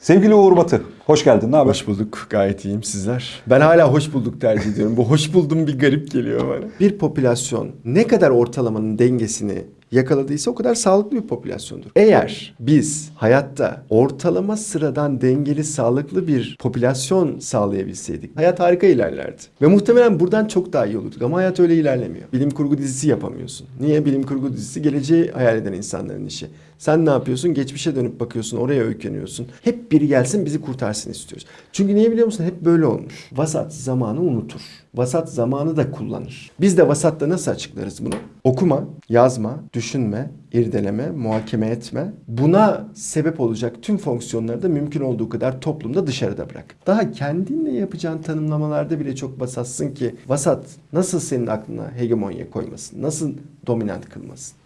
Sevgili Uğur Batı, hoş geldin. Ne haber? Hoş bulduk. Gayet iyiyim sizler. Ben hala hoş bulduk tercih ediyorum. Bu hoş buldum bir garip geliyor bana. Bir popülasyon ne kadar ortalamanın dengesini yakaladıysa o kadar sağlıklı bir popülasyondur. Eğer biz hayatta ortalama sıradan dengeli sağlıklı bir popülasyon sağlayabilseydik hayat harika ilerlerdi. Ve muhtemelen buradan çok daha iyi olurduk ama hayat öyle ilerlemiyor. Bilim kurgu dizisi yapamıyorsun. Niye? Bilim kurgu dizisi geleceği hayal eden insanların işi. Sen ne yapıyorsun? Geçmişe dönüp bakıyorsun, oraya öykeniyorsun. Hep biri gelsin bizi kurtarsın istiyoruz. Çünkü niye biliyor musun? Hep böyle olmuş. Vasat zamanı unutur. Vasat zamanı da kullanır. Biz de vasatta nasıl açıklarız bunu? Okuma, yazma, düşünme, irdeleme, muhakeme etme. Buna sebep olacak tüm fonksiyonları da mümkün olduğu kadar toplumda dışarıda bırak. Daha kendinle yapacağın tanımlamalarda bile çok vasatsın ki vasat nasıl senin aklına hegemonya koymasın? Nasıl dominant kılmasın?